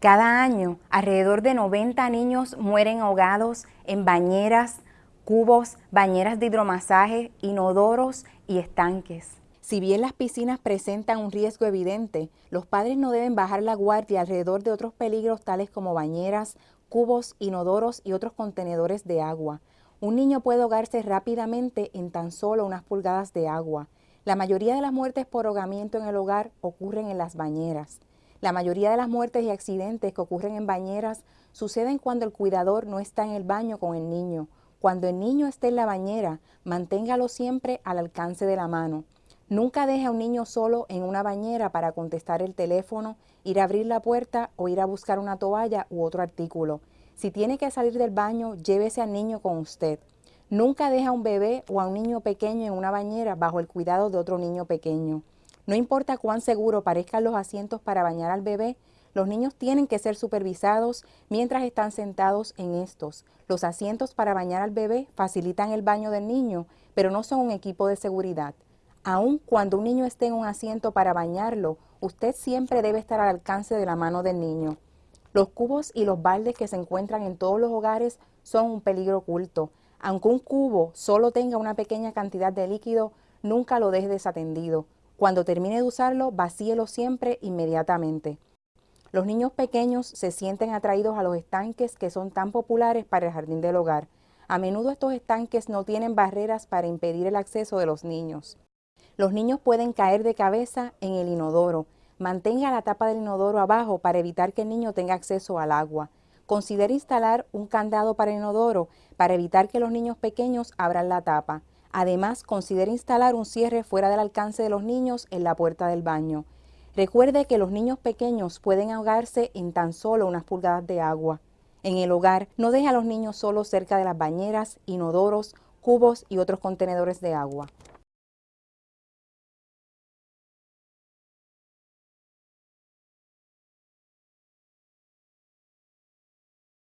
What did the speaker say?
Cada año, alrededor de 90 niños mueren ahogados en bañeras, cubos, bañeras de hidromasaje, inodoros y estanques. Si bien las piscinas presentan un riesgo evidente, los padres no deben bajar la guardia alrededor de otros peligros tales como bañeras, cubos, inodoros y otros contenedores de agua. Un niño puede ahogarse rápidamente en tan solo unas pulgadas de agua. La mayoría de las muertes por ahogamiento en el hogar ocurren en las bañeras. La mayoría de las muertes y accidentes que ocurren en bañeras suceden cuando el cuidador no está en el baño con el niño. Cuando el niño esté en la bañera, manténgalo siempre al alcance de la mano. Nunca deje a un niño solo en una bañera para contestar el teléfono, ir a abrir la puerta o ir a buscar una toalla u otro artículo. Si tiene que salir del baño, llévese al niño con usted. Nunca deje a un bebé o a un niño pequeño en una bañera bajo el cuidado de otro niño pequeño. No importa cuán seguro parezcan los asientos para bañar al bebé, los niños tienen que ser supervisados mientras están sentados en estos. Los asientos para bañar al bebé facilitan el baño del niño, pero no son un equipo de seguridad. Aun cuando un niño esté en un asiento para bañarlo, usted siempre debe estar al alcance de la mano del niño. Los cubos y los baldes que se encuentran en todos los hogares son un peligro oculto. Aunque un cubo solo tenga una pequeña cantidad de líquido, nunca lo deje desatendido. Cuando termine de usarlo, vacíelo siempre inmediatamente. Los niños pequeños se sienten atraídos a los estanques que son tan populares para el jardín del hogar. A menudo estos estanques no tienen barreras para impedir el acceso de los niños. Los niños pueden caer de cabeza en el inodoro. Mantenga la tapa del inodoro abajo para evitar que el niño tenga acceso al agua. Considere instalar un candado para el inodoro para evitar que los niños pequeños abran la tapa. Además, considere instalar un cierre fuera del alcance de los niños en la puerta del baño. Recuerde que los niños pequeños pueden ahogarse en tan solo unas pulgadas de agua. En el hogar, no deje a los niños solos cerca de las bañeras, inodoros, cubos y otros contenedores de agua.